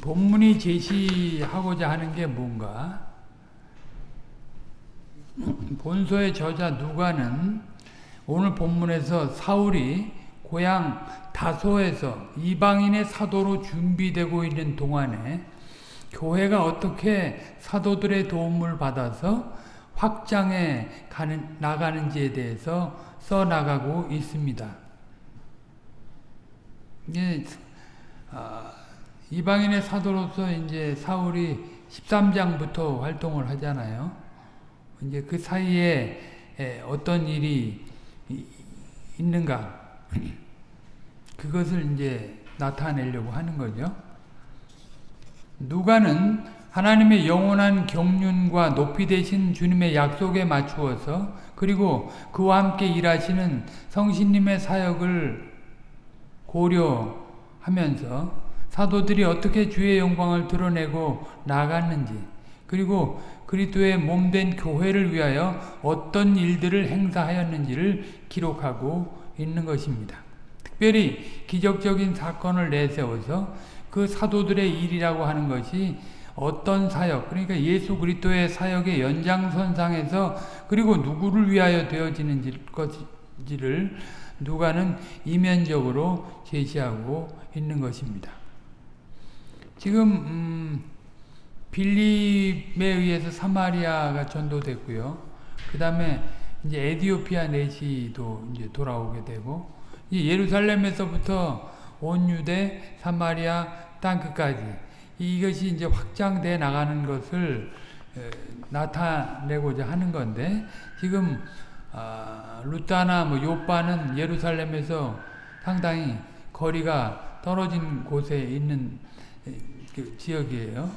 본문이 제시하고자 하는 게 뭔가? 본서의 저자 누가는 오늘 본문에서 사울이 고향 다소에서 이방인의 사도로 준비되고 있는 동안에 교회가 어떻게 사도들의 도움을 받아서 확장해 가는, 나가는지에 대해서 써나가고 있습니다. 예, 아, 이방인의 사도로서 이제 사울이 13장부터 활동을 하잖아요. 이제 그 사이에 어떤 일이 있는가 그것을 이제 나타내려고 하는 거죠. 누가는 하나님의 영원한 경륜과 높이 되신 주님의 약속에 맞추어서 그리고 그와 함께 일하시는 성신님의 사역을 고려하면서 사도들이 어떻게 주의 영광을 드러내고 나갔는지 그리고 그리스도의 몸된 교회를 위하여 어떤 일들을 행사하였는지를 기록하고 있는 것입니다. 특별히 기적적인 사건을 내세워서 그 사도들의 일이라고 하는 것이 어떤 사역, 그러니까 예수 그리스도의 사역의 연장선상에서 그리고 누구를 위하여 되어지는지를 누가는 이면적으로 제시하고 있는 것입니다. 지금 음, 빌립에 의해서 사마리아가 전도됐고요. 그 다음에 이제 에디오피아 내시도 이제 돌아오게 되고 예루살렘에서부터 온 유대, 사마리아 땅 끝까지 이것이 이제 확장돼 나가는 것을 나타내고자 하는 건데 지금 아, 루타나 뭐 요빠는 예루살렘에서 상당히 거리가 떨어진 곳에 있는 그 지역이에요.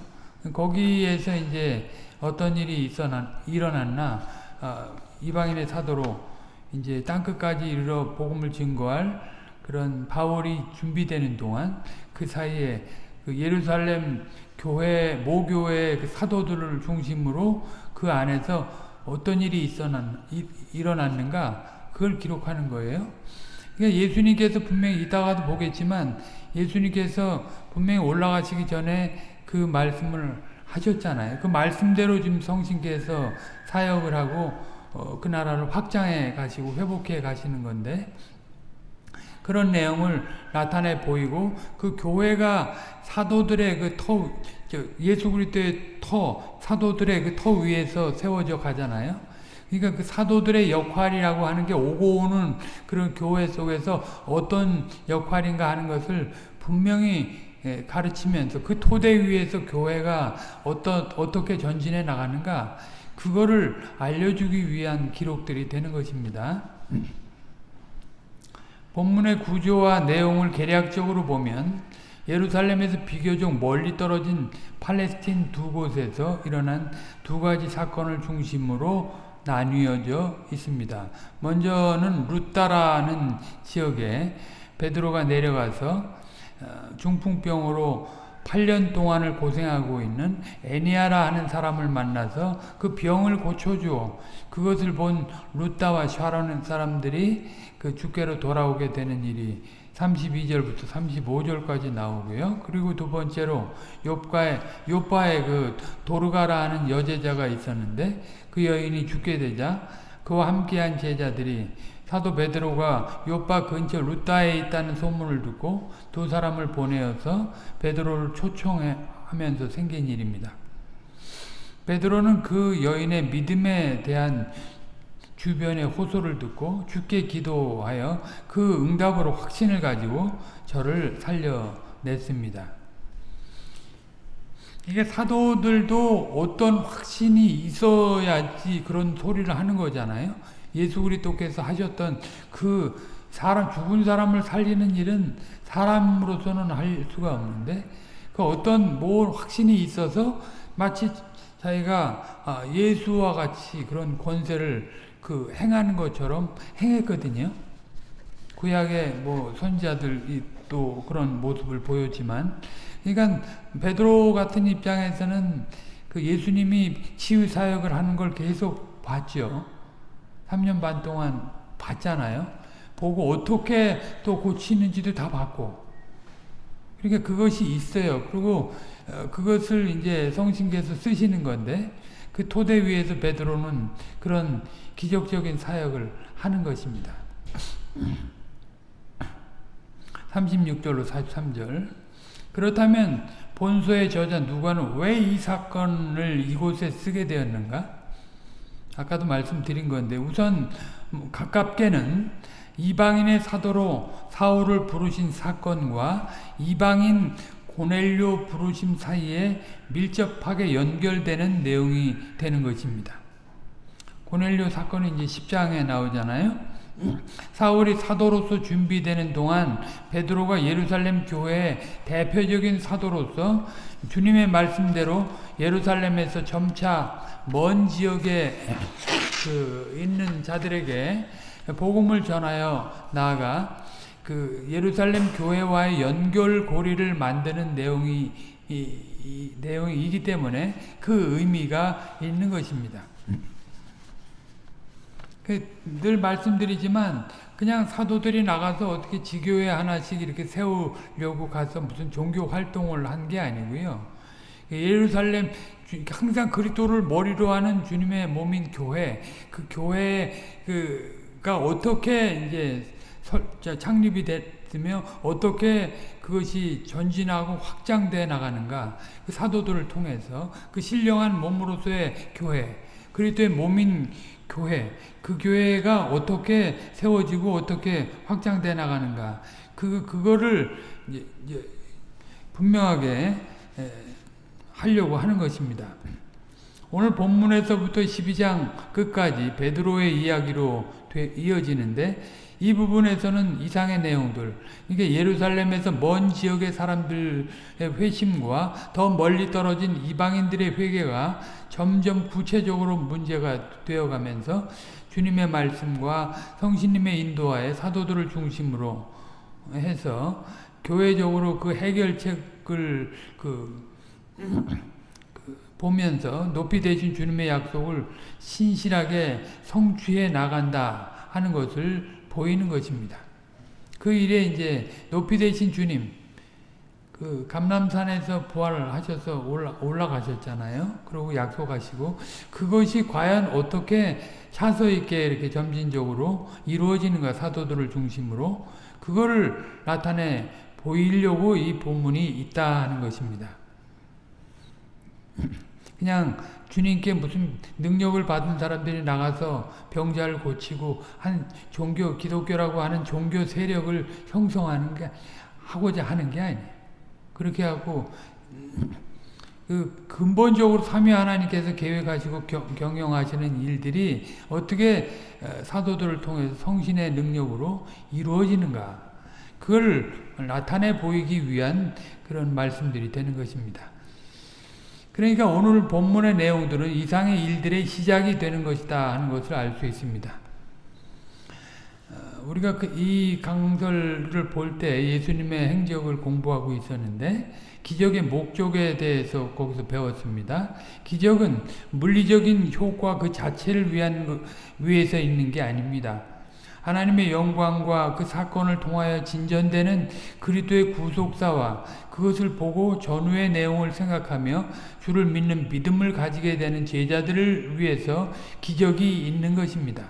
거기에서 이제 어떤 일이 있어나, 일어났나 아, 이방인의 사도로 이제 땅끝까지 이르러 복음을 증거할 그런 바울이 준비되는 동안 그 사이에 그 예루살렘 교회 모교회 그 사도들을 중심으로 그 안에서 어떤 일이 있어난 일어났는가 그걸 기록하는 거예요. 그러니까 예수님께서 분명히 이따가도 보겠지만 예수님께서 분명히 올라가시기 전에 그 말씀을 하셨잖아요. 그 말씀대로 지금 성신께서 사역을 하고 어, 그 나라를 확장해 가시고 회복해 가시는 건데 그런 내용을 나타내 보이고 그 교회가 사도들의 그 터, 예수 그리스도의 터, 사도들의 그 터 위에서 세워져 가잖아요. 그러니까 그 사도들의 역할이라고 하는 게 오고 오는 그런 교회 속에서 어떤 역할인가 하는 것을 분명히 예, 가르치면서 그 토대 위에서 교회가 어떤 어떻게 전진해 나가는가 그거를 알려주기 위한 기록들이 되는 것입니다. 본문의 구조와 내용을 개략적으로 보면 예루살렘에서 비교적 멀리 떨어진 팔레스틴 두 곳에서 일어난 두 가지 사건을 중심으로 나뉘어져 있습니다. 먼저는 루따라는 지역에 베드로가 내려가서 어, 중풍병으로 8년 동안을 고생하고 있는 애니아라 하는 사람을 만나서 그 병을 고쳐주어 그것을 본 루따와 샤라는 사람들이 그 주께로 돌아오게 되는 일이 32절부터 35절까지 나오고요. 그리고 두 번째로 욥과의 욥바의 그 도르가라 하는 여제자가 있었는데 그 여인이 죽게 되자 그와 함께한 제자들이 사도 베드로가 요빠 근처 루타에 있다는 소문을 듣고 두 사람을 보내어서 베드로를 초청하면서 생긴 일입니다. 베드로는 그 여인의 믿음에 대한 주변의 호소를 듣고 주께 기도하여 그 응답으로 확신을 가지고 저를 살려냈습니다. 이게 사도들도 어떤 확신이 있어야지 그런 소리를 하는 거잖아요. 예수 그리스도께서 하셨던 그 사람 죽은 사람을 살리는 일은 사람으로서는 할 수가 없는데 그 어떤 뭘 확신이 있어서 마치 자기가 아, 예수와 같이 그런 권세를 그 행하는 것처럼 행했거든요. 구약의 뭐 선지자들이 또 그런 모습을 보였지만, 그러니까 베드로 같은 입장에서는 그 예수님이 치유 사역을 하는 걸 계속 봤죠. 3년 반 동안 봤잖아요. 보고 어떻게 또 고치는지도 다 봤고 그러니까 그것이 있어요. 그리고 어, 그것을 이제 성신께서 쓰시는 건데 그 토대 위에서 베드로는 그런 기적적인 사역을 하는 것입니다. 36절로 43절 그렇다면 본서의 저자 누가는 왜 이 사건을 이곳에 쓰게 되었는가? 아까도 말씀드린 건데 우선 가깝게는 이방인의 사도로 사울을 부르신 사건과 이방인 고넬료 부르심 사이에 밀접하게 연결되는 내용이 되는 것입니다. 고넬료 사건이 이제 10장에 나오잖아요. 사울이 사도로서 준비되는 동안 베드로가 예루살렘 교회의 대표적인 사도로서 주님의 말씀대로 예루살렘에서 점차 먼 지역에 그 있는 자들에게 복음을 전하여 나아가 그 예루살렘 교회와의 연결고리를 만드는 내용이 이, 이 내용이기 때문에 그 의미가 있는 것입니다. 늘 말씀드리지만 그냥 사도들이 나가서 어떻게 지교회 하나씩 이렇게 세우려고 가서 무슨 종교 활동을 한 게 아니고요. 예루살렘 항상 그리스도를 머리로 하는 주님의 몸인 교회, 그 교회가 어떻게 이제 창립이 됐으며 어떻게 그것이 전진하고 확장돼 나가는가 그 사도들을 통해서 그 신령한 몸으로서의 교회, 그리스도의 몸인 교회, 그 교회가 어떻게 세워지고 어떻게 확장돼 나가는가 그 그거를 분명하게 하려고 하는 것입니다. 오늘 본문에서부터 12장 끝까지 베드로의 이야기로 이어지는데 이 부분에서는 이상의 내용들, 이게 예루살렘에서 먼 지역의 사람들의 회심과 더 멀리 떨어진 이방인들의 회개가 점점 구체적으로 문제가 되어가면서 주님의 말씀과 성신님의 인도하에 사도들을 중심으로 해서 교회적으로 그 해결책을 그, 그 보면서 높이 되신 주님의 약속을 신실하게 성취해 나간다 하는 것을 보이는 것입니다. 그 일에 이제 높이 되신 주님, 그 감남산에서 부활을 하셔서 올라, 올라가셨잖아요. 그리고 약속하시고 그것이 과연 어떻게 차서 있게 이렇게 점진적으로 이루어지는가 사도들을 중심으로 그거를 나타내 보이려고 이 본문이 있다 하는 것입니다. 그냥 주님께 무슨 능력을 받은 사람들이 나가서 병자를 고치고 한 종교 기독교라고 하는 종교 세력을 형성하는 게 하고자 하는 게 아니에요. 그렇게 하고 그 근본적으로 삼위 하나님께서 계획하시고 경, 영하시는 일들이 어떻게 어, 사도들을 통해서 성신의 능력으로 이루어지는가 그걸 나타내 보이기 위한 그런 말씀들이 되는 것입니다. 그러니까 오늘 본문의 내용들은 이상의 일들의 시작이 되는 것이다 하는 것을 알 수 있습니다. 어, 우리가 그 이 강설을 볼 때 예수님의 행적을 공부하고 있었는데 기적의 목적에 대해서 거기서 배웠습니다. 기적은 물리적인 효과 그 자체를 위한 위해서 있는 게 아닙니다. 하나님의 영광과 그 사건을 통하여 진전되는 그리스도의 구속사와 그것을 보고 전후의 내용을 생각하며 주를 믿는 믿음을 가지게 되는 제자들을 위해서 기적이 있는 것입니다.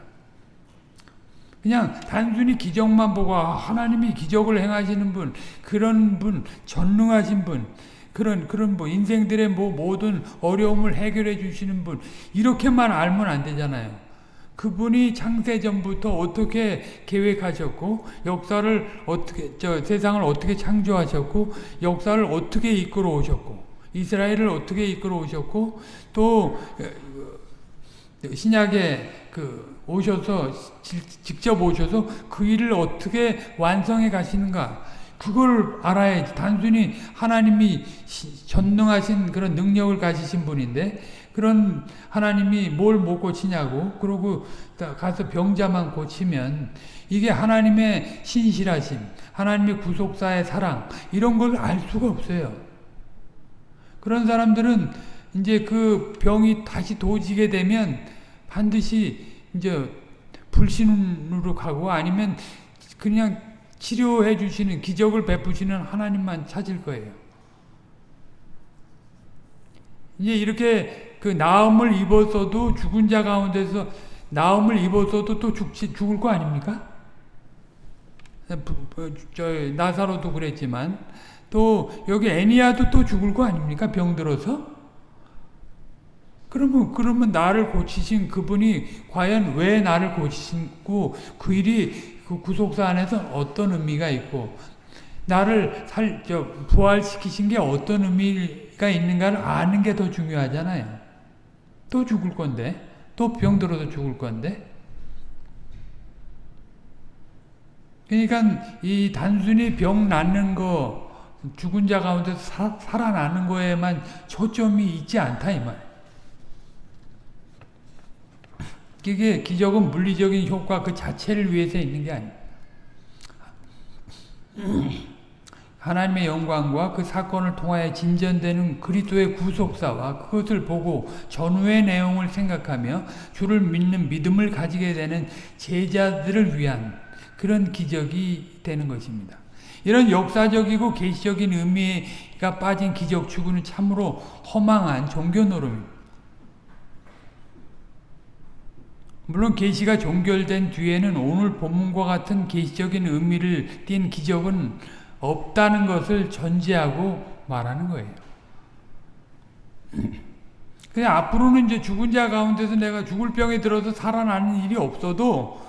그냥 단순히 기적만 보고 아, 하나님이 기적을 행하시는 분, 그런 분, 전능하신 분, 그런 그런 뭐 인생들의 뭐 모든 어려움을 해결해 주시는 분 이렇게만 알면 안 되잖아요. 그분이 창세 전부터 어떻게 계획하셨고 역사를 어떻게 저 세상을 어떻게 창조하셨고 역사를 어떻게 이끌어 오셨고 이스라엘을 어떻게 이끌어 오셨고 또 어, 신약에 그 오셔서 직접 오셔서 그 일을 어떻게 완성해 가시는가 그걸 알아야지. 단순히 하나님이 전능하신 그런 능력을 가지신 분인데 그런 하나님이 뭘 못 고치냐고 그러고 가서 병자만 고치면 이게 하나님의 신실하심 하나님의 구속사의 사랑 이런 걸 알 수가 없어요. 그런 사람들은 이제 그 병이 다시 도지게 되면 반드시 이제 불신으로 가고 아니면 그냥 치료해 주시는 기적을 베푸시는 하나님만 찾을 거예요. 이제 이렇게 그 나음을 입었어도 죽은 자 가운데서 나음을 입었어도 또 죽지, 죽을 거 아닙니까? 저 나사로도 그랬지만 또 여기 애니아도 또 죽을 거 아닙니까? 병들어서? 그러면 그러면 나를 고치신 그분이 과연 왜 나를 고치시고 그 일이 그 구속사 안에서 어떤 의미가 있고 나를 살, 저, 부활시키신 게 어떤 의미가 있는가를 아는 게 더 중요하잖아요. 또 죽을 건데, 또 병들어도 죽을 건데. 그러니까 이 단순히 병 낫는 거, 죽은 자 가운데 사, 살아나는 거에만 초점이 있지 않다 이 말. 그게 기적은 물리적인 효과 그 자체를 위해서 있는 게 아니에요. 하나님의 영광과 그 사건을 통하여 진전되는 그리스도의 구속사와 그것을 보고 전후의 내용을 생각하며 주를 믿는 믿음을 가지게 되는 제자들을 위한 그런 기적이 되는 것입니다. 이런 역사적이고 계시적인 의미가 빠진 기적 추구는 참으로 허망한 종교 노름입니다. 물론 계시가 종결된 뒤에는 오늘 본문과 같은 계시적인 의미를 띤 기적은 없다는 것을 전제하고 말하는 거예요. 그냥 앞으로는 이제 죽은 자 가운데서 내가 죽을 병에 들어서 살아나는 일이 없어도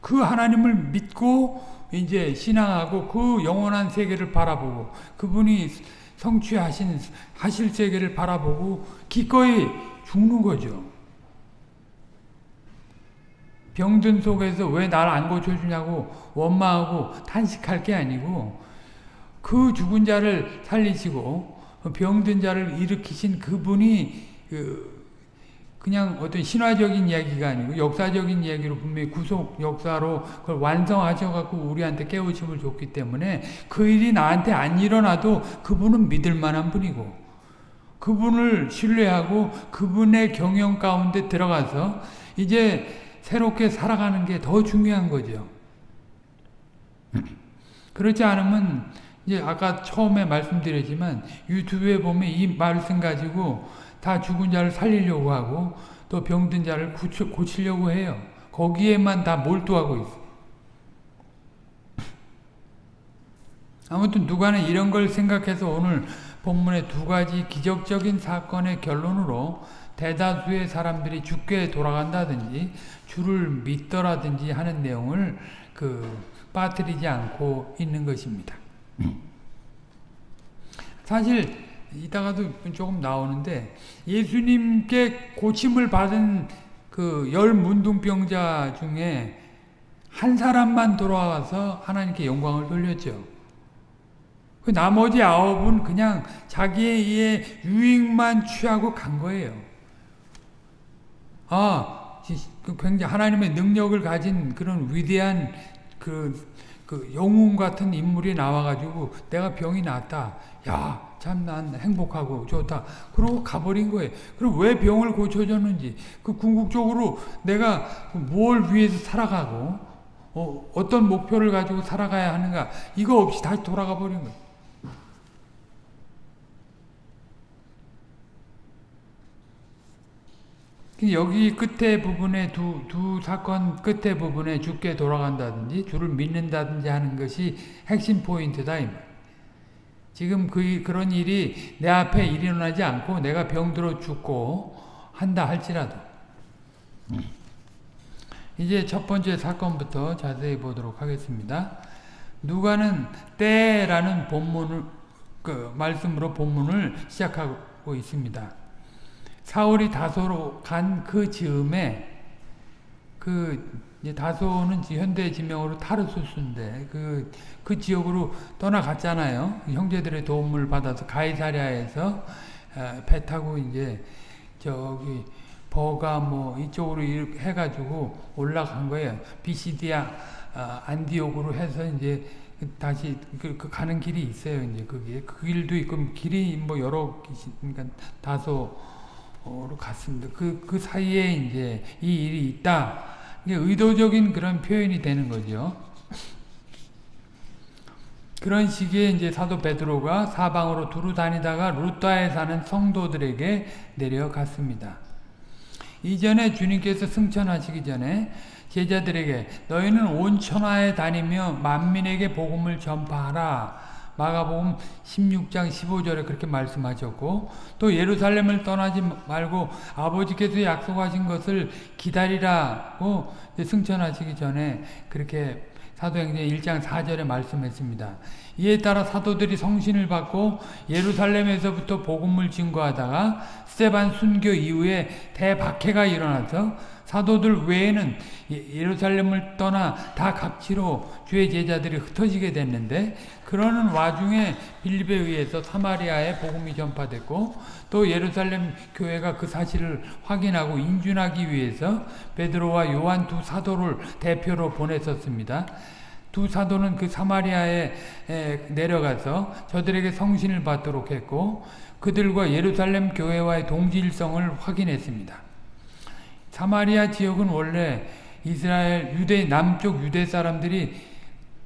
그 하나님을 믿고 이제 신앙하고 그 영원한 세계를 바라보고 그분이 성취하신 하실 세계를 바라보고 기꺼이 죽는 거죠. 병든 속에서 왜 나를 안 고쳐주냐고 원망하고 탄식할 게 아니고 그 죽은 자를 살리시고 병든 자를 일으키신 그분이 그 그냥 어떤 신화적인 이야기가 아니고 역사적인 이야기로 분명히 구속 역사로 그걸 완성하셔갖고 우리한테 깨우침을 줬기 때문에 그 일이 나한테 안 일어나도 그분은 믿을 만한 분이고 그분을 신뢰하고 그분의 경영 가운데 들어가서 이제 새롭게 살아가는 게 더 중요한 거죠. 그렇지 않으면 이제 아까 처음에 말씀드렸지만 유튜브에 보면 이 말씀 가지고 다 죽은 자를 살리려고 하고 또 병든 자를 고치, 려고 해요. 거기에만 다 몰두하고 있어. 아무튼 누가는 이런 걸 생각해서 오늘 본문의 두 가지 기적적인 사건의 결론으로 대다수의 사람들이 죽게 돌아간다든지 주를 믿더라든지 하는 내용을 그 빠뜨리지 않고 있는 것입니다. 사실 이따가도 조금 나오는데 예수님께 고침을 받은 그 열 문둥병자 중에 한 사람만 돌아와서 하나님께 영광을 돌렸죠. 그 나머지 아홉은 그냥 자기의 유익만 취하고 간 거예요. 아, 그 굉장히 하나님의 능력을 가진 그런 위대한 그, 그 영웅 같은 인물이 나와가지고 내가 병이 낫다. 야, 참 난 행복하고 좋다. 그러고 가버린 거예요. 그럼 왜 병을 고쳐줬는지, 그 궁극적으로 내가 뭘 위해서 살아가고, 어, 어떤 목표를 가지고 살아가야 하는가, 이거 없이 다시 돌아가 버린 거예요. 여기 끝에 부분에 두, 두 사건 끝에 부분에 죽게 돌아간다든지 주를 믿는다든지 하는 것이 핵심 포인트다. 지금 그, 그런 일이 내 앞에 일어나지 않고 내가 병들어 죽고 한다 할지라도 이제 첫 번째 사건부터 자세히 보도록 하겠습니다. 누가는 때라는 본문을 그 말씀으로 본문을 시작하고 있습니다. 사울이 다소로 간 그 즈음에 그 다소는 현대 지명으로 타르수스인데 그, 그 지역으로 떠나갔잖아요. 형제들의 도움을 받아서 가이사랴에서 배 타고 이제 저기 버가 뭐 이쪽으로 해가지고 올라간 거예요. 비시디아 아, 안디옥으로 해서 이제 다시 그, 그 가는 길이 있어요. 이제 그게 그 길도 있고 길이 뭐 여러 그러니까 다소 로 갔습니다. 그, 그 사이에 이제 이 일이 있다. 이게 의도적인 그런 표현이 되는 거죠. 그런 시기에 이제 사도 베드로가 사방으로 두루 다니다가 루따에 사는 성도들에게 내려갔습니다. 이전에 주님께서 승천하시기 전에 제자들에게 너희는 온 천하에 다니며 만민에게 복음을 전파하라. 마가복음 16장 15절에 그렇게 말씀하셨고 또 예루살렘을 떠나지 말고 아버지께서 약속하신 것을 기다리라고 승천하시기 전에 그렇게 사도행전 1장 4절에 말씀했습니다. 이에 따라 사도들이 성신을 받고 예루살렘에서부터 복음을 증거하다가 스테반 순교 이후에 대박해가 일어나서 사도들 외에는 예, 예루살렘을 떠나 다 각지로 주의 제자들이 흩어지게 됐는데 그러는 와중에 빌립에 의해서 사마리아에 복음이 전파됐고 또 예루살렘 교회가 그 사실을 확인하고 인준하기 위해서 베드로와 요한 두 사도를 대표로 보냈었습니다. 두 사도는 그 사마리아에 내려가서 저들에게 성신을 받도록 했고 그들과 예루살렘 교회와의 동질성을 확인했습니다. 사마리아 지역은 원래 이스라엘 유대 남쪽 유대 사람들이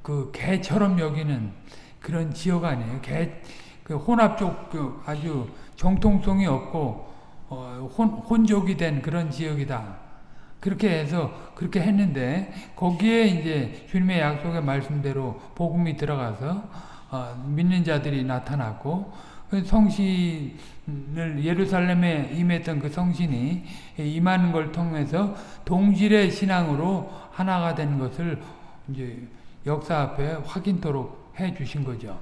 그 개처럼 여기는 그런 지역 아니에요. 개, 그 혼합족 그 아주 정통성이 없고 어, 혼, 혼족이 된 그런 지역이다. 그렇게 해서 그렇게 했는데 거기에 이제 주님의 약속의 말씀대로 복음이 들어가서 어, 믿는 자들이 나타났고 그 성신을 예루살렘에 임했던 그 성신이 임하는 걸 통해서 동질의 신앙으로 하나가 된 것을 이제 역사 앞에 확인토록 해 주신 거죠.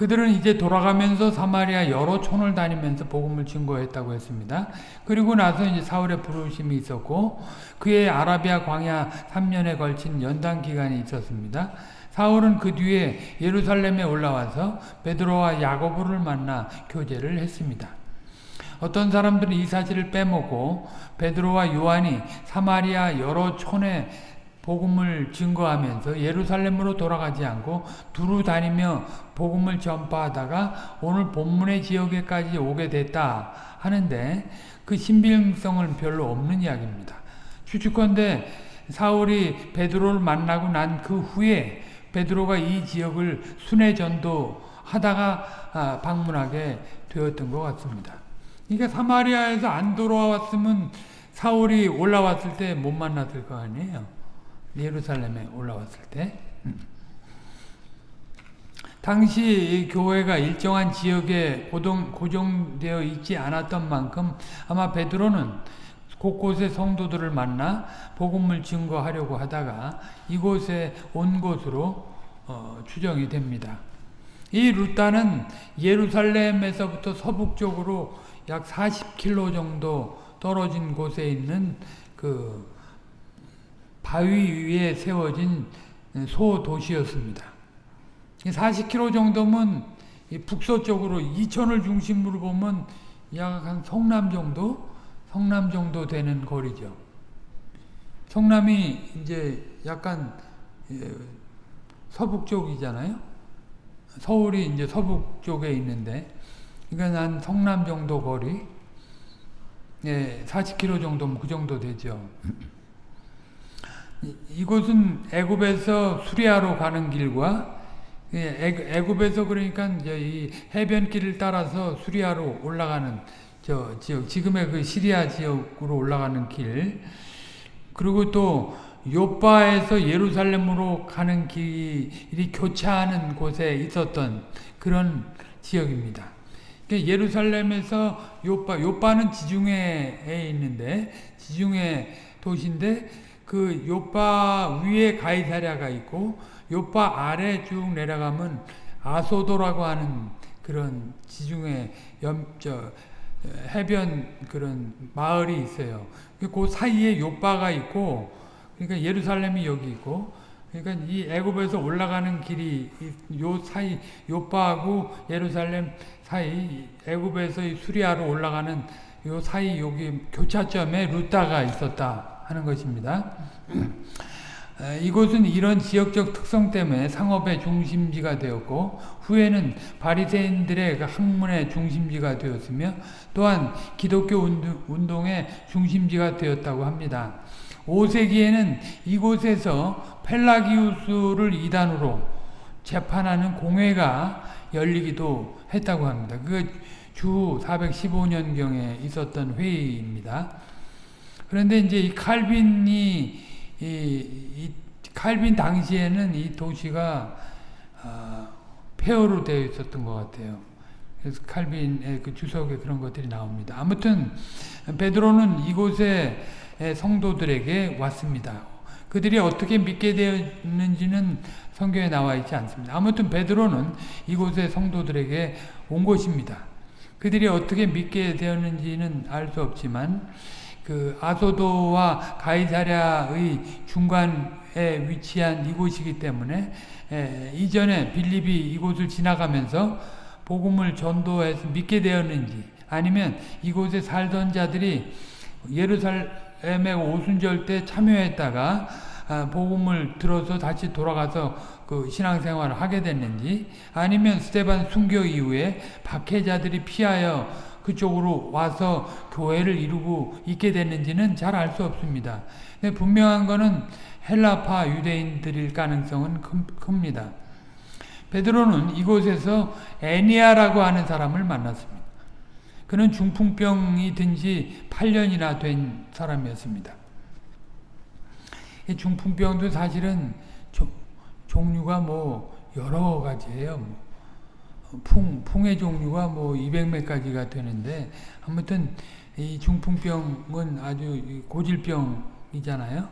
그들은 이제 돌아가면서 사마리아 여러 촌을 다니면서 복음을 증거했다고 했습니다. 그리고 나서 이제 사울의 부르심이 있었고 그의 아라비아 광야 3년에 걸친 연단 기간이 있었습니다. 사울은 그 뒤에 예루살렘에 올라와서 베드로와 야고보를 만나 교제를 했습니다. 어떤 사람들은 이 사실을 빼먹고 베드로와 요한이 사마리아 여러 촌에 복음을 증거하면서 예루살렘으로 돌아가지 않고 두루 다니며 복음을 전파하다가 오늘 본문의 지역에까지 오게 됐다 하는데 그 신빙성은 별로 없는 이야기입니다. 추측컨대 사울이 베드로를 만나고 난 그 후에 베드로가 이 지역을 순회 전도하다가 아, 방문하게 되었던 것 같습니다. 그러니까 사마리아에서 안 돌아왔으면 사울이 올라왔을 때 못 만났을 거 아니에요. 예루살렘에 올라왔을 때. 음. 당시 교회가 일정한 지역에 고정되어 있지 않았던 만큼 아마 베드로는 곳곳에 성도들을 만나 복음을 증거하려고 하다가 이곳에 온 것으로 어, 추정이 됩니다. 이 루타는 예루살렘에서부터 서북쪽으로 약 40km 정도 떨어진 곳에 있는 그 바위 위에 세워진 소도시였습니다. 40km 정도면 북서쪽으로 이천을 중심으로 보면 약 한 성남 정도? 성남 정도 되는 거리죠. 성남이 이제 약간 예, 서북 쪽이잖아요. 서울이 이제 서북 쪽에 있는데, 그러니까 한 성남 정도 거리, 예, 40km 정도 그 정도 되죠. 이곳은 애굽에서 수리아로 가는 길과 예, 애굽에서 그러니까 이제 이 해변길을 따라서 수리아로 올라가는 저 지역, 지금의 그 시리아 지역으로 올라가는 길, 그리고 또 요바에서 예루살렘으로 가는 길이 교차하는 곳에 있었던 그런 지역입니다. 그러니까 예루살렘에서 요바, 요바는 지중해에 있는데 지중해 도시인데 그 요바 위에 가이사랴가 있고 요바 아래 쭉 내려가면 아소도라고 하는 그런 지중해 염, 저, 해변 그런 마을이 있어요. 그 사이에 요바가 있고, 그러니까 예루살렘이 여기 있고, 그러니까 이 애굽에서 올라가는 길이 요 사이 요바하고 예루살렘 사이 애굽에서 수리아로 올라가는 요 사이 여기 교차점에 루타가 있었다 하는 것입니다. 이곳은 이런 지역적 특성 때문에 상업의 중심지가 되었고 후에는 바리새인들의 그 학문의 중심지가 되었으며 또한 기독교 운동의 중심지가 되었다고 합니다. 5세기에는 이곳에서 펠라기우스를 이단으로 재판하는 공회가 열리기도 했다고 합니다. 그주 415년경에 있었던 회의입니다. 그런데 이제 이 칼빈이 이, 이 칼빈 당시에는 이 도시가 어, 폐허로 되어 있었던 것 같아요. 그래서 칼빈의 그 주석에 그런 것들이 나옵니다. 아무튼 베드로는 이곳에 성도들에게 왔습니다. 그들이 어떻게 믿게 되었는지는 성경에 나와 있지 않습니다. 아무튼 베드로는 이곳의 성도들에게 온 것입니다. 그들이 어떻게 믿게 되었는지는 알 수 없지만 그 아소도와 가이사랴의 중간에 위치한 이곳이기 때문에 에, 이전에 빌립이 이곳을 지나가면서 복음을 전도해서 믿게 되었는지 아니면 이곳에 살던 자들이 예루살렘의 오순절 때 참여했다가 아, 복음을 들어서 다시 돌아가서 그 신앙생활을 하게 됐는지 아니면 스테반 순교 이후에 박해자들이 피하여 그쪽으로 와서 교회를 이루고 있게 됐는지는 잘 알 수 없습니다. 근데 분명한 것은 헬라파 유대인들일 가능성은 큽니다. 베드로는 이곳에서 애니아라고 하는 사람을 만났습니다. 그는 중풍병이 든 지 8년이나 된 사람이었습니다. 중풍병도 사실은 조, 종류가 뭐 여러 가지예요. 뭐 풍, 풍의 종류가 뭐 200몇 가지가 되는데 아무튼 이 중풍병은 아주 고질병이잖아요.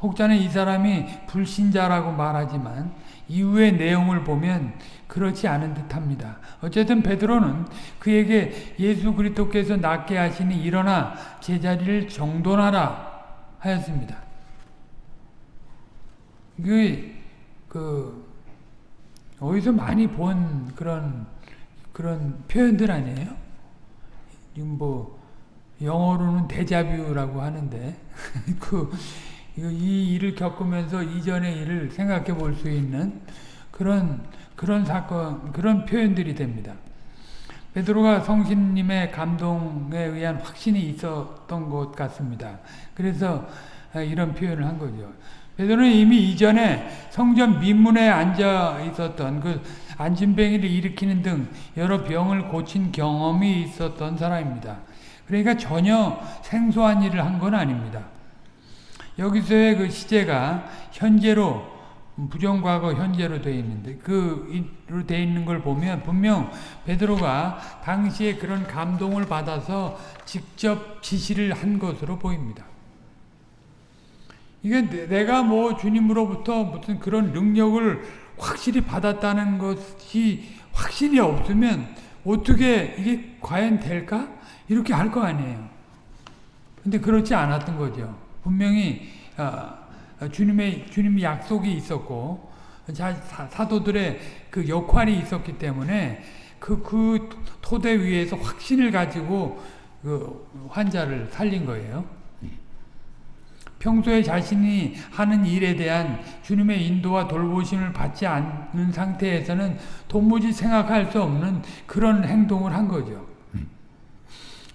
혹자는 이 사람이 불신자라고 말하지만 이후의 내용을 보면 그렇지 않은 듯합니다. 어쨌든 베드로는 그에게 예수 그리스도께서 낫게 하시니 일어나 제자리를 정돈하라 하였습니다. 그, 그, 어디서 많이 본 그런, 그런 표현들 아니에요? 뭐, 영어로는 데자뷰라고 하는데, 그, 이 일을 겪으면서 이전의 일을 생각해 볼 수 있는 그런, 그런 사건, 그런 표현들이 됩니다. 베드로가 성신님의 감동에 의한 확신이 있었던 것 같습니다. 그래서 이런 표현을 한 거죠. 베드로는 이미 이전에 성전 민문에 앉아 있었던 그 안진뱅이를 일으키는 등 여러 병을 고친 경험이 있었던 사람입니다. 그러니까 전혀 생소한 일을 한 건 아닙니다. 여기서의 그 시제가 현재로 부정과거 현재로 되어 있는데 그로 되어 있는 걸 보면 분명 베드로가 당시에 그런 감동을 받아서 직접 지시를 한 것으로 보입니다. 이게 내가 뭐 주님으로부터 무슨 그런 능력을 확실히 받았다는 것이 확신이 없으면 어떻게 이게 과연 될까? 이렇게 할 거 아니에요. 근데 그렇지 않았던 거죠. 분명히 어, 주님의 주님의 약속이 있었고 사도들의 그 역할이 있었기 때문에 그, 그 토대 위에서 확신을 가지고 그 환자를 살린 거예요. 평소에 자신이 하는 일에 대한 주님의 인도와 돌보심을 받지 않는 상태에서는 도무지 생각할 수 없는 그런 행동을 한 거죠.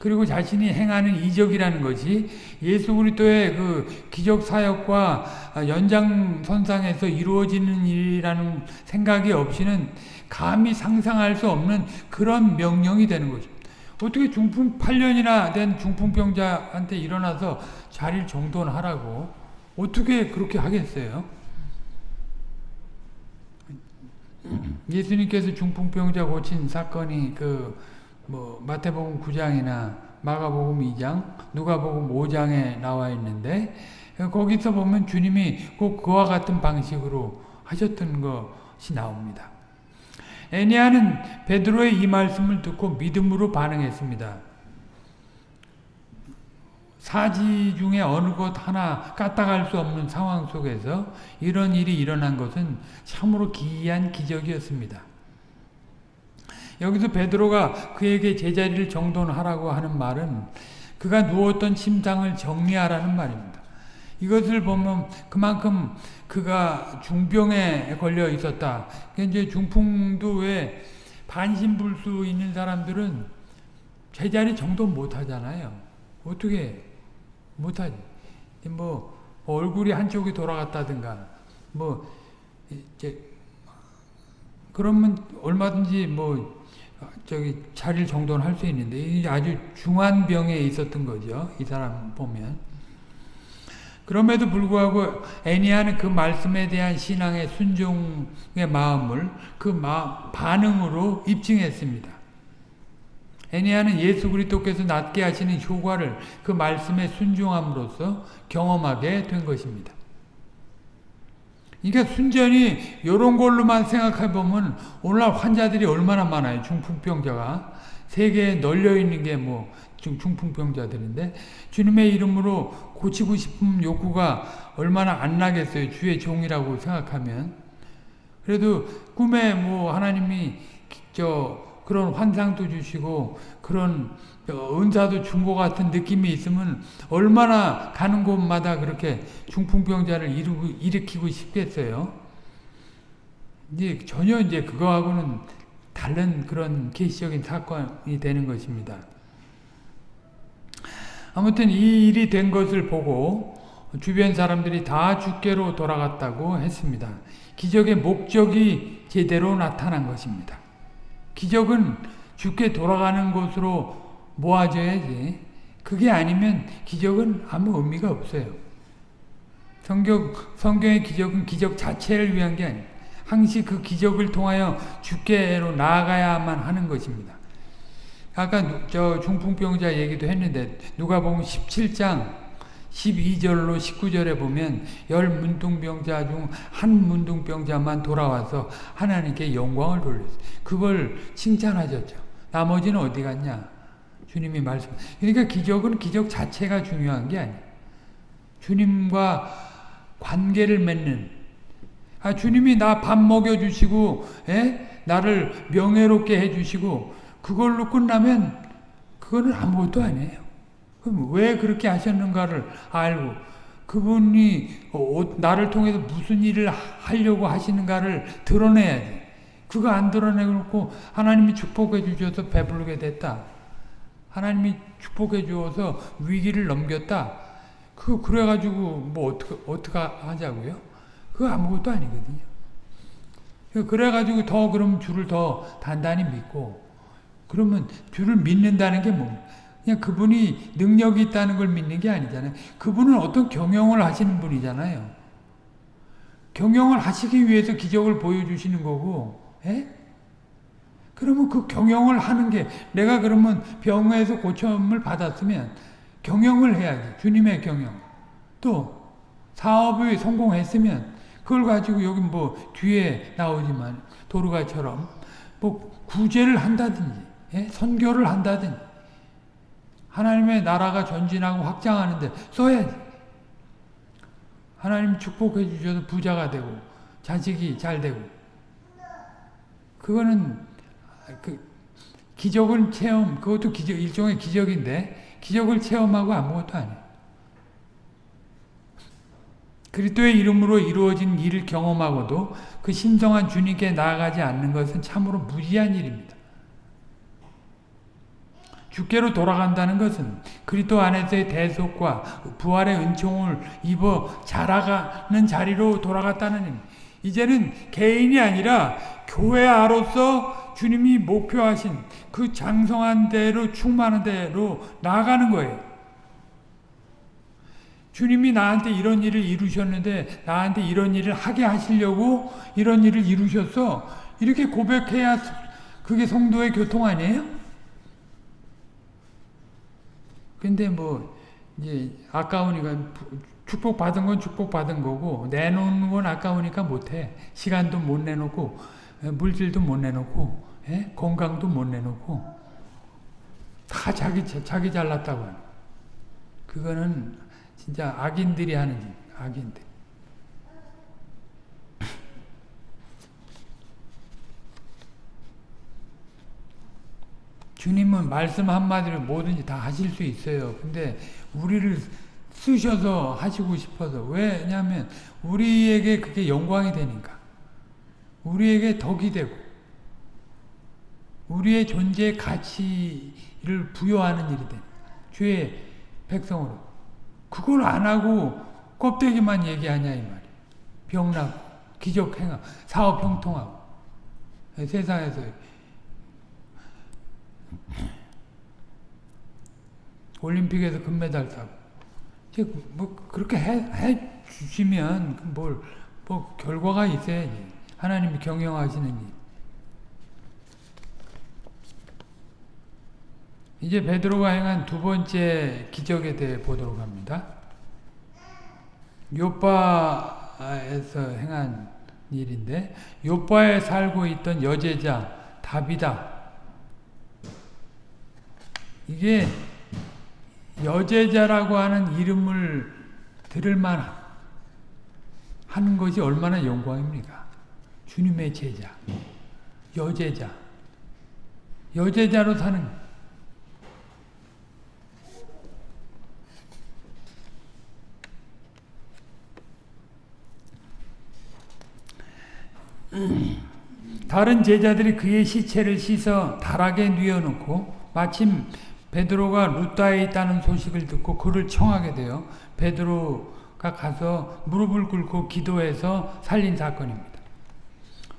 그리고 자신이 행하는 이적이라는 것이 예수 그리스도의 그 기적 사역과 연장선상에서 이루어지는 일이라는 생각이 없이는 감히 상상할 수 없는 그런 명령이 되는 거죠. 어떻게 중풍 8년이나 된 중풍병자한테 일어나서 자리를 정돈하라고 어떻게 그렇게 하겠어요? 예수님께서 중풍병자 고친 사건이 그 뭐 마태복음 9장이나 마가복음 2장, 누가복음 5장에 나와 있는데 거기서 보면 주님이 꼭 그와 같은 방식으로 하셨던 것이 나옵니다. 애니아는 베드로의 이 말씀을 듣고 믿음으로 반응했습니다. 사지 중에 어느 것 하나 까딱할 수 없는 상황 속에서 이런 일이 일어난 것은 참으로 기이한 기적이었습니다. 여기서 베드로가 그에게 제자리를 정돈하라고 하는 말은 그가 누웠던 침상을 정리하라는 말입니다. 이것을 보면 그만큼 그가 중병에 걸려 있었다. 이제 중풍도 왜 반신불수 있는 사람들은 제자리 정돈 못 하잖아요. 어떻게 못 하지? 뭐 얼굴이 한쪽이 돌아갔다든가 뭐 이제 그러면 얼마든지 뭐 저기 자릴 정도는 할수 있는데 아주 중한 병에 있었던 거죠. 이 사람 보면. 그럼에도 불구하고 애니아는 그 말씀에 대한 신앙의 순종의 마음을 그 마, 반응으로 입증했습니다. 애니아는 예수 그리스도께서 낫게 하시는 효과를 그 말씀에 순종함으로써 경험하게 된 것입니다. 그러니까 순전히 이런 걸로만 생각해 보면 오늘날 환자들이 얼마나 많아요. 중풍병자가 세계에 널려 있는 게 뭐 중풍병자들인데 주님의 이름으로 고치고 싶은 욕구가 얼마나 안 나겠어요. 주의 종이라고 생각하면 그래도 꿈에 뭐 하나님이 저 그런 환상도 주시고 그런 은사도 준 것 같은 느낌이 있으면 얼마나 가는 곳마다 그렇게 중풍병자를 이루고, 일으키고 싶겠어요. 이제 전혀 이제 그거하고는 다른 그런 계시적인 사건이 되는 것입니다. 아무튼 이 일이 된 것을 보고 주변 사람들이 다 주께로 돌아갔다고 했습니다. 기적의 목적이 제대로 나타난 것입니다. 기적은 주께 돌아가는 것으로 모아져야지. 그게 아니면 기적은 아무 의미가 없어요. 성경, 성경의 기적은 기적 자체를 위한 게 아니에요. 항시 그 기적을 통하여 주께로 나아가야만 하는 것입니다. 아까 저 중풍병자 얘기도 했는데 누가 보면 17장 12절로 19절에 보면 열 문둥병자 중 한 문둥병자만 돌아와서 하나님께 영광을 돌렸어요. 그걸 칭찬하셨죠. 나머지는 어디 갔냐? 주님이 말씀. 그러니까 기적은 기적 자체가 중요한 게 아니에요. 주님과 관계를 맺는. 아, 주님이 나 밥 먹여 주시고, 에? 나를 명예롭게 해 주시고, 그걸로 끝나면 그거는 아무것도 아니에요. 그럼 왜 그렇게 하셨는가를 알고, 그분이 어, 나를 통해서 무슨 일을 하려고 하시는가를 드러내야지. 그거 안 드러내고 하나님이 축복해 주셔서 배부르게 됐다. 하나님이 축복해 주어서 위기를 넘겼다. 그 그래가지고 뭐 어떻게 어떻게 하자고요? 그거 아무것도 아니거든요. 그래가지고 더 그럼 주를 더 단단히 믿고 그러면 주를 믿는다는 게 뭐? 그냥 그분이 능력이 있다는 걸 믿는 게 아니잖아요. 그분은 어떤 경영을 하시는 분이잖아요. 경영을 하시기 위해서 기적을 보여주시는 거고, 에? 그러면 그 경영을 하는 게 내가 그러면 병에서 고침을 받았으면 경영을 해야지. 주님의 경영. 또 사업이 성공했으면 그걸 가지고 여기 뭐 뒤에 나오지만 도르가처럼 뭐 구제를 한다든지 예? 선교를 한다든지 하나님의 나라가 전진하고 확장하는데 써야지. 하나님 축복해 주셔서 부자가 되고 자식이 잘 되고 그거는 그 기적을 체험, 그것도 기적, 일종의 기적인데, 기적을 체험하고 아무것도 아니에요. 그리스도의 이름으로 이루어진 일을 경험하고도 그 신성한 주님께 나아가지 않는 것은 참으로 무지한 일입니다. 주께로 돌아간다는 것은 그리스도 안에서의 대속과 부활의 은총을 입어 자라가는 자리로 돌아갔다는 일. 이제는 개인이 아니라 교회 아로서 주님이 목표하신 그 장성한 대로 충만한 대로 나아가는 거예요. 주님이 나한테 이런 일을 이루셨는데 나한테 이런 일을 하게 하시려고 이런 일을 이루셨어. 이렇게 고백해야 그게 성도의 교통 아니에요? 근데 뭐 이제 아까우니까 축복 받은 건 축복 받은 거고 내놓는 건 아까우니까 못해. 시간도 못 내놓고 물질도 못 내놓고 예? 건강도 못 내놓고 다 자기 자기 잘났다고 하는 그거는 진짜 악인들이 하는 일, 악인들. 주님은 말씀 한마디로 뭐든지 다 하실 수 있어요. 근데 우리를 쓰셔서 하시고 싶어서 왜냐하면 우리에게 그게 영광이 되니까 우리에게 덕이 되고 우리의 존재의 가치를 부여하는 일이 돼. 주의 백성으로. 그걸 안 하고 껍데기만 얘기하냐 이 말이에요. 병나고 기적 행하 사업 형통하고 세상에서 올림픽에서 금메달 따고 뭐 그렇게 해, 해 주시면 뭘 뭐 결과가 있어야지 하나님이 경영하시는 일. 이제 베드로가 행한 두 번째 기적에 대해 보도록 합니다. 요바에서 행한 일인데 요바에 살고 있던 여제자 다비다 이게 여제자라고 하는 이름을 들을만 하는 것이 얼마나 영광입니까? 주님의 제자, 여제자, 여제자로 사는 다른 제자들이 그의 시체를 씻어 다락에 뉘어놓고 마침 베드로가 루다에 있다는 소식을 듣고 그를 청하게 되어 베드로가 가서 무릎을 꿇고 기도해서 살린 사건입니다.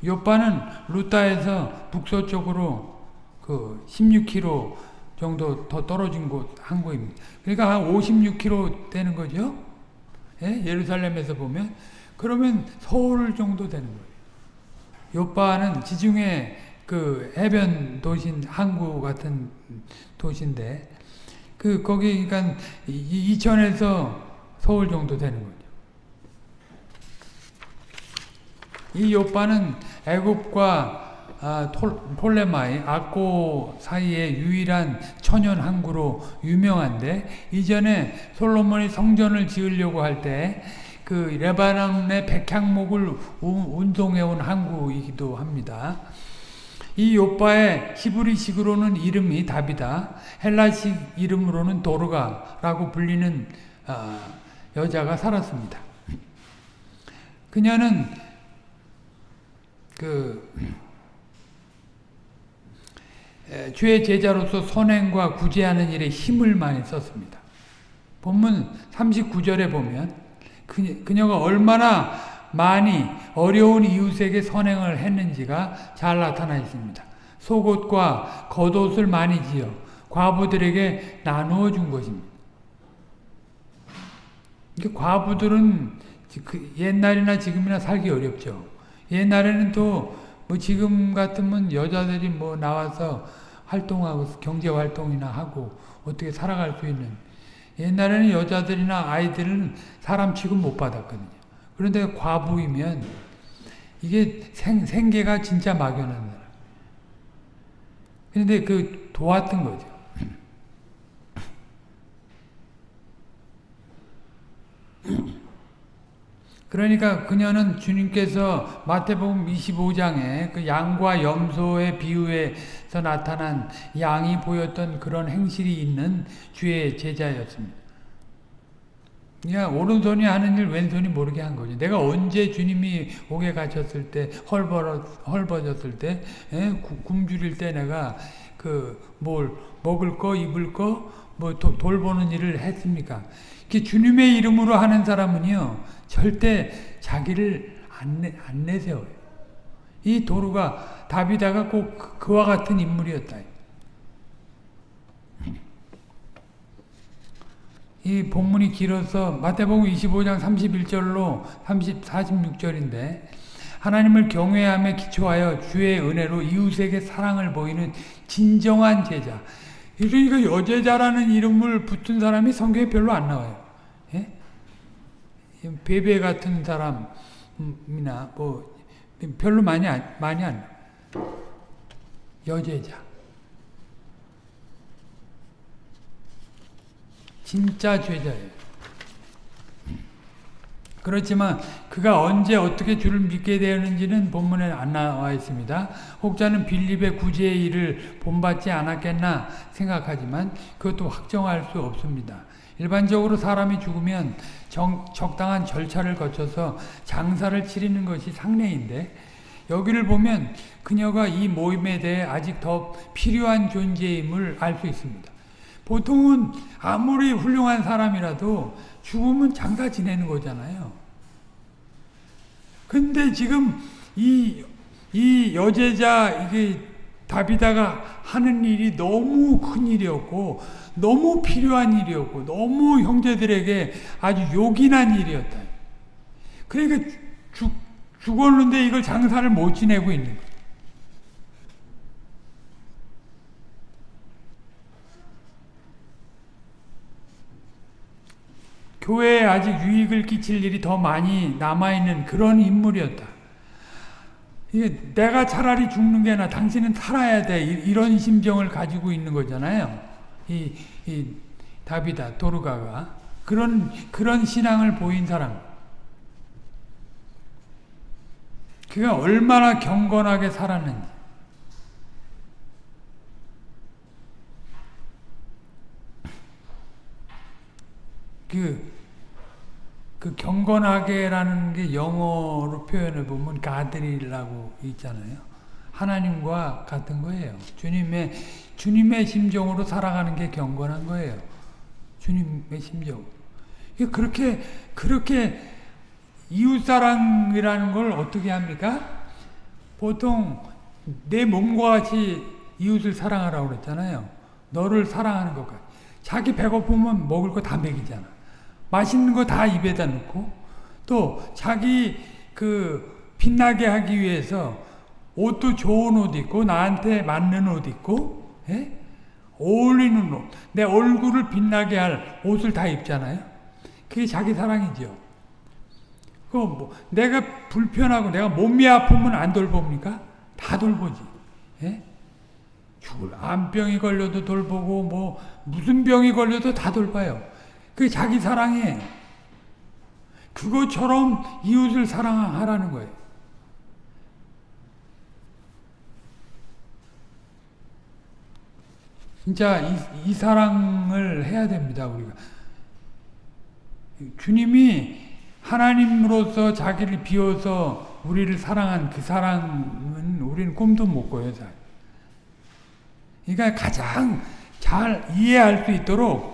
요바는 루다에서 북서쪽으로 그 16km 정도 더 떨어진 곳 항구입니다. 그러니까 한 56km 되는 거죠. 예? 예루살렘에서 보면 그러면 서울 정도 되는 거예요. 요바는 지중해 그 해변 도시 항구 같은 도시인데 그 거기 그러니까 이천에서 서울 정도 되는 거죠. 이 요바는 애굽과 아, 톨레마이, 아꼬 사이의 유일한 천연 항구로 유명한데 이전에 솔로몬이 성전을 지으려고 할 때 그 레바논의 백향목을 운송해온 항구이기도 합니다. 이 요바의 히브리식으로는 이름이 답이다. 헬라식 이름으로는 도르가라고 불리는 어, 여자가 살았습니다. 그녀는 그 주의 제자로서 선행과 구제하는 일에 힘을 많이 썼습니다. 본문 39절에 보면 그녀가 얼마나 많이 어려운 이웃에게 선행을 했는지가 잘 나타나 있습니다. 속옷과 겉옷을 많이 지어 과부들에게 나누어 준 것입니다. 과부들은 그 옛날이나 지금이나 살기 어렵죠. 옛날에는 또 뭐 지금 같으면 여자들이 뭐 나와서 활동하고 경제 활동이나 하고 어떻게 살아갈 수 있는 옛날에는 여자들이나 아이들은 사람 취급 못 받았거든요. 그런데 과부이면 이게 생, 생계가 진짜 막연한 사람. 그런데 그 도왔던 거죠. 그러니까 그녀는 주님께서 마태복음 25장에 그 양과 염소의 비유에서 나타난 양이 보였던 그런 행실이 있는 주의 제자였습니다. 그러니까 오른손이 하는 일 왼손이 모르게 한 거죠. 내가 언제 주님이 옥에 갇혔을 때 헐벌어, 헐벗었을 때 에? 굶주릴 때 내가 그 뭘 먹을 거 입을 거 뭐 돌보는 일을 했습니까? 주님의 이름으로 하는 사람은요 절대 자기를 안, 내, 안 내세워요. 이 도루가 다비다가 꼭 그, 그와 같은 인물이었다. 이 본문이 길어서 마태복음 25장 31절로 30, 46절인데 하나님을 경외함에 기초하여 주의 은혜로 이웃에게 사랑을 보이는 진정한 제자. 그러니까 여제자라는 이름을 붙은 사람이 성경에 별로 안 나와요. 예? 베베 같은 사람이나 뭐 별로 많이 안, 많이 안 여제자. 진짜 죄자예요. 그렇지만 그가 언제 어떻게 주를 믿게 되었는지는 본문에 안 나와 있습니다. 혹자는 빌립의 구제의 일을 본받지 않았겠나 생각하지만 그것도 확정할 수 없습니다. 일반적으로 사람이 죽으면 정, 적당한 절차를 거쳐서 장사를 치르는 것이 상례인데 여기를 보면 그녀가 이 모임에 대해 아직 더 필요한 존재임을 알 수 있습니다. 보통은 아무리 훌륭한 사람이라도 죽으면 장사 지내는 거잖아요. 근데 지금 이, 이 여제자, 이게 다비다가 하는 일이 너무 큰 일이었고, 너무 필요한 일이었고, 너무 형제들에게 아주 요긴한 일이었다. 그러니까 죽, 죽었는데 이걸 장사를 못 지내고 있는 거예요. 교회에 아직 유익을 끼칠 일이 더 많이 남아있는 그런 인물이었다. 이게 내가 차라리 죽는 게 나, 당신은 살아야 돼. 이런 심정을 가지고 있는 거잖아요. 이, 이 다비다, 도르가가. 그런, 그런 신앙을 보인 사람. 그가 얼마나 경건하게 살았는지. 그, 그 경건하게라는 게 영어로 표현해 보면 가드리라고 있잖아요. 하나님과 같은 거예요. 주님의 주님의 심정으로 살아가는 게 경건한 거예요. 주님의 심정. 그렇게 그렇게 이웃 사랑이라는 걸 어떻게 합니까? 보통 내 몸과 같이 이웃을 사랑하라고 그랬잖아요. 너를 사랑하는 것같 자기 배고프면 먹을 거 다 먹이잖아. 맛있는 거 다 입에다 넣고 또 자기 그 빛나게 하기 위해서 옷도 좋은 옷 입고 나한테 맞는 옷 입고 예? 어울리는 옷, 내 얼굴을 빛나게 할 옷을 다 입잖아요. 그게 자기 사랑이죠. 그 뭐 내가 불편하고 내가 몸이 아프면 안 돌봅니까? 다 돌보지. 예? 죽을 암병이 걸려도 돌보고 뭐 무슨 병이 걸려도 다 돌봐요. 그게 자기 사랑이에요. 그것처럼 이웃을 사랑하라는 거예요. 진짜 이, 이 사랑을 해야 됩니다, 우리가. 주님이 하나님으로서 자기를 비워서 우리를 사랑한 그 사랑은 우리는 꿈도 못 꿔요, 잘. 그러니까 가장 잘 이해할 수 있도록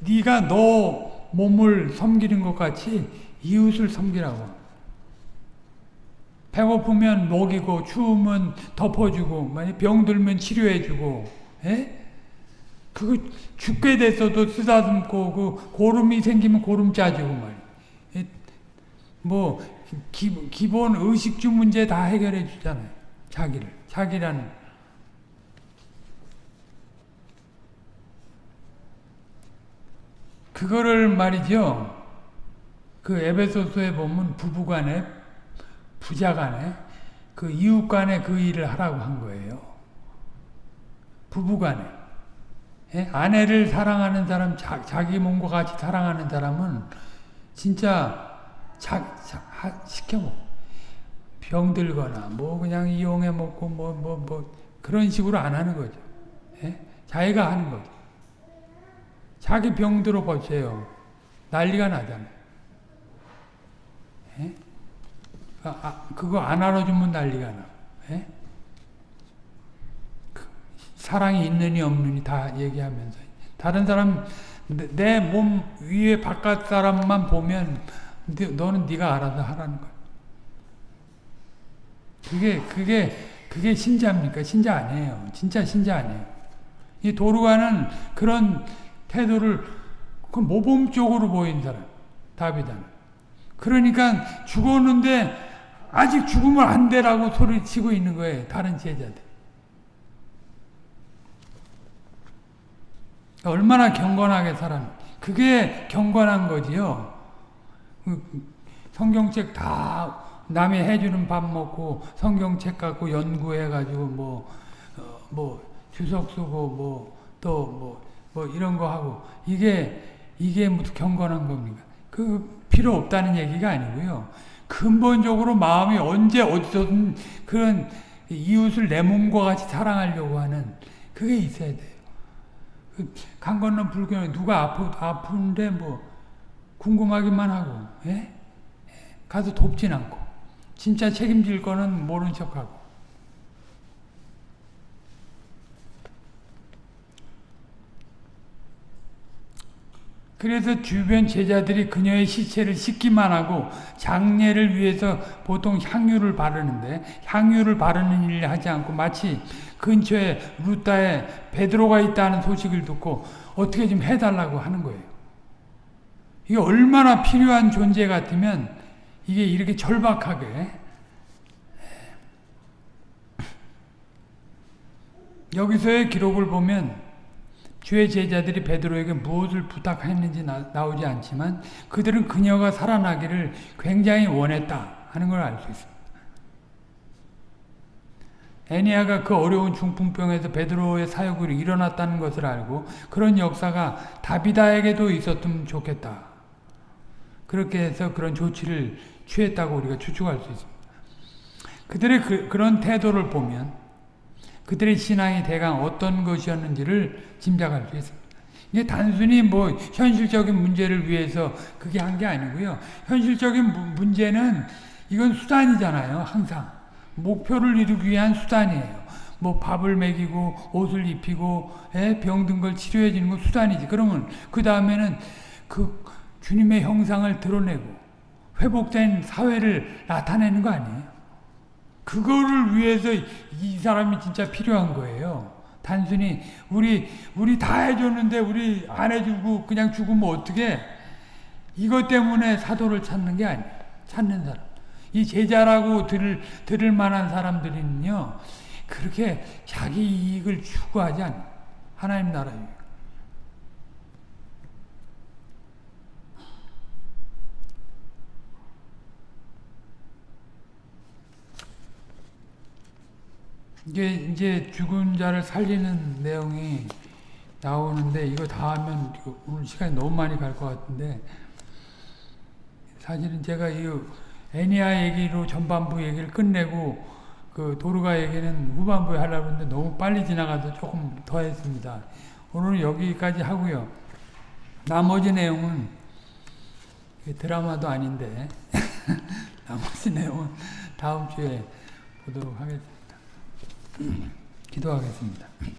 네가 너 몸을 섬기는 것 같이 이웃을 섬기라고. 배고프면 먹이고 추우면 덮어주고 만약 병들면 치료해주고 예? 그거 죽게 됐어도 쓰다듬고 그 고름이 생기면 고름 짜주고 말이야. 예? 뭐 기, 기본 의식주 문제 다 해결해 주잖아요. 자기를 자기라는 그거를 말이죠. 그 에베소서에 보면 부부간에 부자간에 그 이웃간에 그 일을 하라고 한 거예요. 부부간에 예? 아내를 사랑하는 사람, 자, 자기 몸과 같이 사랑하는 사람은 진짜 자, 자, 하, 시켜 먹 병들거나 뭐 그냥 이용해 먹고 뭐 뭐뭐 뭐, 뭐 그런 식으로 안 하는 거죠. 예? 자기가 하는 거죠. 자기 병들어 보세요. 난리가 나잖아요. 예? 아, 아, 그거 안 알아주면 난리가 나. 예? 그, 사랑이 있느니 없느니 다 얘기하면서 다른 사람 내 몸 위에 바깥 사람만 보면 너는 네가 알아서 하라는 거야. 그게 그게 그게 신자입니까? 신자 아니에요. 진짜 신자 아니에요. 이 도루가는 그런 태도를 그 모범적으로 보인 사람 다비다는. 그러니까 죽었는데 아직 죽으면 안 되라고 소리치고 있는 거예요 다른 제자들. 얼마나 경건하게 살았 그게 경건한 거지요. 그 성경책 다 남이 해주는 밥 먹고 성경책 갖고 연구해가지고 뭐, 어, 뭐 주석 쓰고 뭐 또뭐 뭐 이런 거 하고 이게 이게 무슨 경건한 겁니까? 그 필요 없다는 얘기가 아니고요. 근본적으로 마음이 언제 어디서든 그런 이웃을 내 몸과 같이 사랑하려고 하는 그게 있어야 돼요. 강 건너 불교는 누가 아프, 아픈데 뭐 궁금하기만 하고 예? 가서 돕진 않고 진짜 책임질 거는 모른 척하고 그래서 주변 제자들이 그녀의 시체를 씻기만 하고 장례를 위해서 보통 향유를 바르는데 향유를 바르는 일을 하지 않고 마치 근처에 루따에 베드로가 있다는 소식을 듣고 어떻게 좀 해달라고 하는 거예요. 이게 얼마나 필요한 존재 같으면 이게 이렇게 절박하게 여기서의 기록을 보면 주의 제자들이 베드로에게 무엇을 부탁했는지 나, 오지 않지만 그들은 그녀가 살아나기를 굉장히 원했다 하는 걸 알 수 있습니다. 애니아가 그 어려운 중풍병에서 베드로의 사역으로 일어났다는 것을 알고 그런 역사가 다비다에게도 있었으면 좋겠다. 그렇게 해서 그런 조치를 취했다고 우리가 추측할 수 있습니다. 그들의 그, 그런 태도를 보면 그들의 신앙이 대강 어떤 것이었는지를 짐작할 수 있습니다. 이게 단순히 뭐 현실적인 문제를 위해서 그게 한 게 아니고요. 현실적인 문제는 이건 수단이잖아요. 항상 목표를 이루기 위한 수단이에요. 뭐 밥을 먹이고 옷을 입히고 예, 병든 걸 치료해 주는 건 수단이지. 그러면 그 다음에는 그 주님의 형상을 드러내고 회복된 사회를 나타내는 거 아니에요. 그거를 위해서 이 사람이 진짜 필요한 거예요. 단순히 우리 우리 다 해줬는데 우리 안 해주고 그냥 죽으면 어떻게? 이것 때문에 사도를 찾는 게 아니에요. 찾는 사람. 이 제자라고 들을 들을 만한 사람들은요 그렇게 자기 이익을 추구하지 않아요. 하나님 나라예요. 이게 이제 죽은 자를 살리는 내용이 나오는데 이거 다 하면 오늘 시간이 너무 많이 갈 것 같은데 사실은 제가 이 애니아 얘기로 전반부 얘기를 끝내고 그 도르가 얘기는 후반부에 하려고 했는데 너무 빨리 지나가서 조금 더 했습니다. 오늘은 여기까지 하고요. 나머지 내용은 드라마도 아닌데 나머지 내용은 다음 주에 보도록 하겠습니다. 기도하겠습니다.